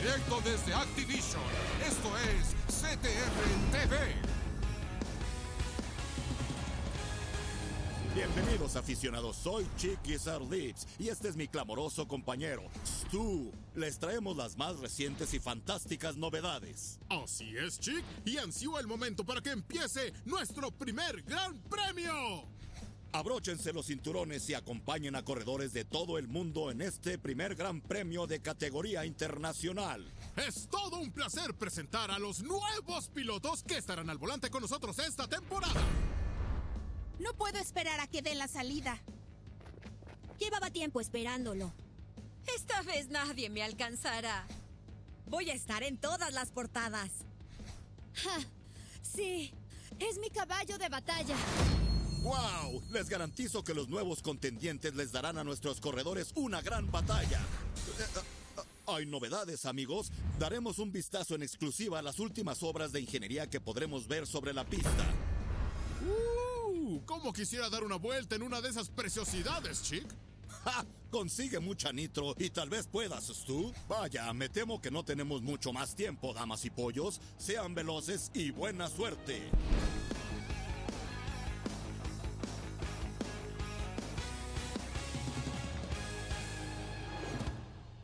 directo desde Activision. Esto es CTR TV. Bienvenidos aficionados, soy Chicky Lips y este es mi clamoroso compañero, Stu. Les traemos las más recientes y fantásticas novedades. Así es, Chick, y ansió el momento para que empiece nuestro primer gran premio. Abróchense los cinturones y acompañen a corredores de todo el mundo en este primer gran premio de categoría internacional. Es todo un placer presentar a los nuevos pilotos que estarán al volante con nosotros esta temporada. No puedo esperar a que den la salida. Llevaba tiempo esperándolo. Esta vez nadie me alcanzará. Voy a estar en todas las portadas. Ja, sí, es mi caballo de batalla. ¡Wow! Les garantizo que los nuevos contendientes les darán a nuestros corredores una gran batalla. Eh, eh, Hay novedades, amigos. Daremos un vistazo en exclusiva a las últimas obras de ingeniería que podremos ver sobre la pista. ¡Uh! ¿Cómo quisiera dar una vuelta en una de esas preciosidades, Chick? ¡Ja! Consigue mucha nitro y tal vez puedas, Stu. Vaya, me temo que no tenemos mucho más tiempo, damas y pollos. Sean veloces y buena suerte.